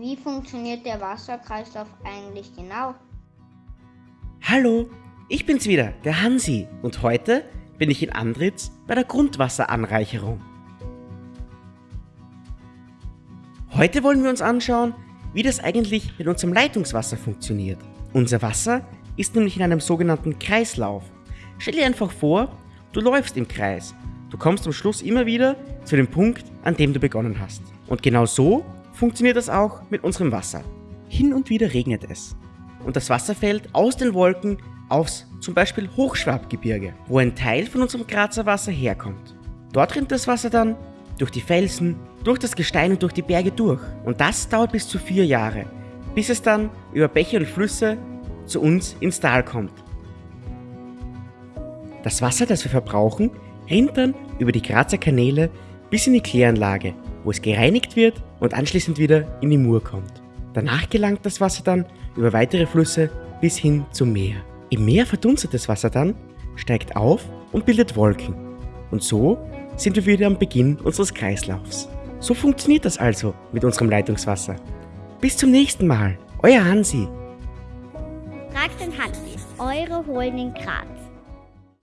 Wie funktioniert der Wasserkreislauf eigentlich genau? Hallo, ich bin's wieder, der Hansi, und heute bin ich in Andritz bei der Grundwasseranreicherung. Heute wollen wir uns anschauen, wie das eigentlich mit unserem Leitungswasser funktioniert. Unser Wasser ist nämlich in einem sogenannten Kreislauf. Stell dir einfach vor, du läufst im Kreis. Du kommst am Schluss immer wieder zu dem Punkt, an dem du begonnen hast. Und genau so funktioniert das auch mit unserem Wasser. Hin und wieder regnet es. Und das Wasser fällt aus den Wolken aufs zum Beispiel Hochschwabgebirge, wo ein Teil von unserem Grazer Wasser herkommt. Dort rinnt das Wasser dann durch die Felsen, durch das Gestein und durch die Berge durch. Und das dauert bis zu vier Jahre, bis es dann über Bäche und Flüsse zu uns ins Tal kommt. Das Wasser, das wir verbrauchen, rinnt dann über die Grazer Kanäle bis in die Kläranlage, wo es gereinigt wird und anschließend wieder in die Mur kommt. Danach gelangt das Wasser dann über weitere Flüsse bis hin zum Meer. Im Meer verdunstet das Wasser dann, steigt auf und bildet Wolken. Und so sind wir wieder am Beginn unseres Kreislaufs. So funktioniert das also mit unserem Leitungswasser. Bis zum nächsten Mal, euer Hansi. Fragt den Hansi, eure Holding Graz.